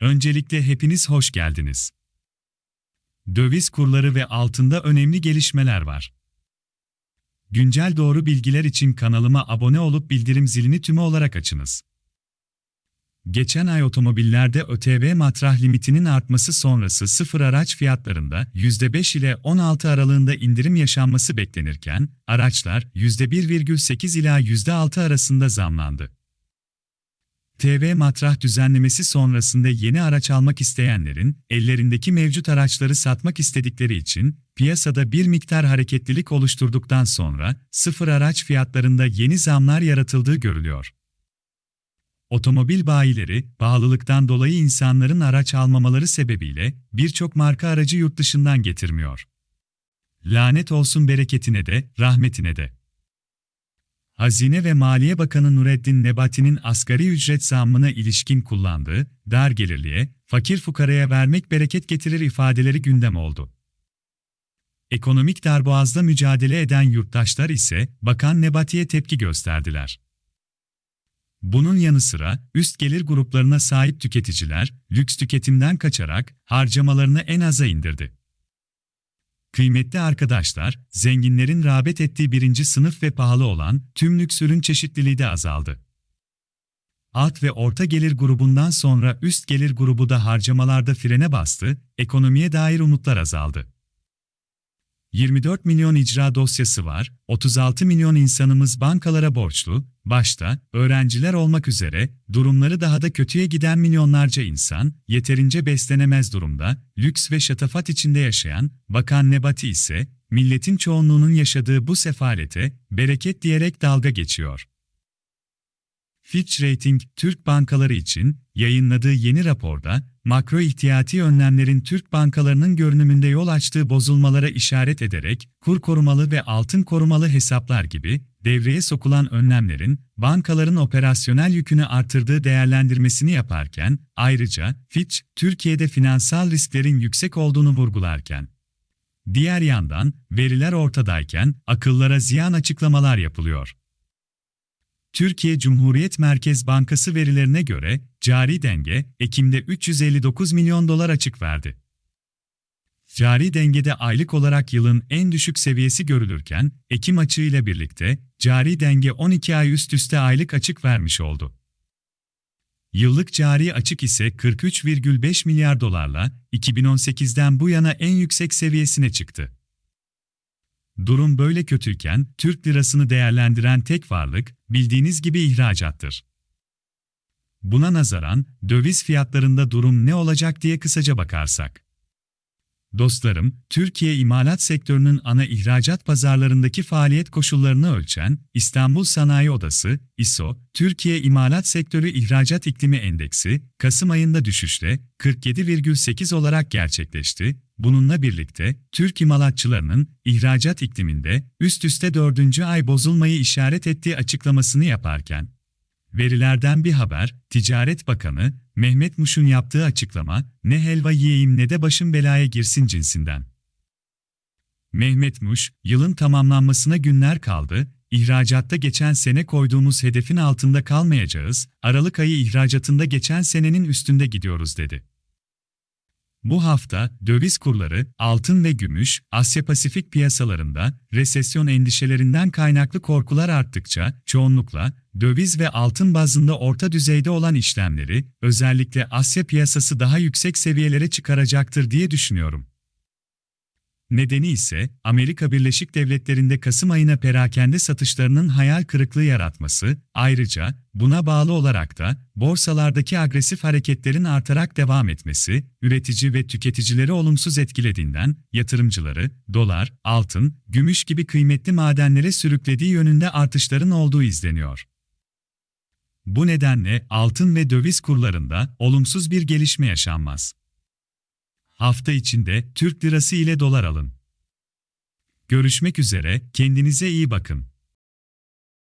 Öncelikle hepiniz hoş geldiniz. Döviz kurları ve altında önemli gelişmeler var. Güncel doğru bilgiler için kanalıma abone olup bildirim zilini tümü olarak açınız. Geçen ay otomobillerde ÖTV matrah limitinin artması sonrası sıfır araç fiyatlarında %5 ile 16 aralığında indirim yaşanması beklenirken, araçlar %1,8 ila %6 arasında zamlandı. TV matrah düzenlemesi sonrasında yeni araç almak isteyenlerin, ellerindeki mevcut araçları satmak istedikleri için, piyasada bir miktar hareketlilik oluşturduktan sonra, sıfır araç fiyatlarında yeni zamlar yaratıldığı görülüyor. Otomobil bayileri, pahalılıktan dolayı insanların araç almamaları sebebiyle birçok marka aracı yurt dışından getirmiyor. Lanet olsun bereketine de, rahmetine de. Hazine ve Maliye Bakanı Nureddin Nebati'nin asgari ücret zammına ilişkin kullandığı, dar gelirliye, fakir fukaraya vermek bereket getirir ifadeleri gündem oldu. Ekonomik darboğazda mücadele eden yurttaşlar ise, Bakan Nebati'ye tepki gösterdiler. Bunun yanı sıra, üst gelir gruplarına sahip tüketiciler, lüks tüketimden kaçarak, harcamalarını en aza indirdi. Kıymetli arkadaşlar, zenginlerin rağbet ettiği birinci sınıf ve pahalı olan tüm lüks ürün çeşitliliği de azaldı. Alt ve orta gelir grubundan sonra üst gelir grubu da harcamalarda frene bastı, ekonomiye dair umutlar azaldı. 24 milyon icra dosyası var, 36 milyon insanımız bankalara borçlu, başta öğrenciler olmak üzere durumları daha da kötüye giden milyonlarca insan yeterince beslenemez durumda, lüks ve şatafat içinde yaşayan Bakan Nebati ise milletin çoğunluğunun yaşadığı bu sefalete bereket diyerek dalga geçiyor. Fitch Rating, Türk bankaları için yayınladığı yeni raporda, makro ihtiyati önlemlerin Türk bankalarının görünümünde yol açtığı bozulmalara işaret ederek, kur korumalı ve altın korumalı hesaplar gibi devreye sokulan önlemlerin bankaların operasyonel yükünü artırdığı değerlendirmesini yaparken, ayrıca Fitch, Türkiye'de finansal risklerin yüksek olduğunu vurgularken, diğer yandan veriler ortadayken akıllara ziyan açıklamalar yapılıyor. Türkiye Cumhuriyet Merkez Bankası verilerine göre cari denge Ekim'de 359 milyon dolar açık verdi. Cari dengede aylık olarak yılın en düşük seviyesi görülürken, Ekim açığıyla birlikte cari denge 12 ay üst üste aylık açık vermiş oldu. Yıllık cari açık ise 43,5 milyar dolarla 2018'den bu yana en yüksek seviyesine çıktı. Durum böyle kötüyken, Türk lirasını değerlendiren tek varlık, bildiğiniz gibi ihracattır. Buna nazaran, döviz fiyatlarında durum ne olacak diye kısaca bakarsak. Dostlarım, Türkiye imalat sektörünün ana ihracat pazarlarındaki faaliyet koşullarını ölçen İstanbul Sanayi Odası, ISO, Türkiye İmalat Sektörü İhracat İklimi Endeksi, Kasım ayında düşüşle 47,8 olarak gerçekleşti. Bununla birlikte, Türk imalatçılarının ihracat ikliminde üst üste dördüncü ay bozulmayı işaret ettiği açıklamasını yaparken, Verilerden bir haber, Ticaret Bakanı, Mehmet Muş'un yaptığı açıklama, ne helva yiyeyim ne de başım belaya girsin cinsinden. Mehmet Muş, yılın tamamlanmasına günler kaldı, ihracatta geçen sene koyduğumuz hedefin altında kalmayacağız, Aralık ayı ihracatında geçen senenin üstünde gidiyoruz dedi. Bu hafta döviz kurları, altın ve gümüş, Asya-Pasifik piyasalarında resesyon endişelerinden kaynaklı korkular arttıkça çoğunlukla döviz ve altın bazında orta düzeyde olan işlemleri özellikle Asya piyasası daha yüksek seviyelere çıkaracaktır diye düşünüyorum. Nedeni ise Amerika Birleşik Devletleri'nde Kasım ayına perakende satışlarının hayal kırıklığı yaratması, ayrıca buna bağlı olarak da borsalardaki agresif hareketlerin artarak devam etmesi, üretici ve tüketicileri olumsuz etkilediğinden yatırımcıları dolar, altın, gümüş gibi kıymetli madenlere sürüklediği yönünde artışların olduğu izleniyor. Bu nedenle altın ve döviz kurlarında olumsuz bir gelişme yaşanmaz. Hafta içinde Türk lirası ile dolar alın. Görüşmek üzere, kendinize iyi bakın.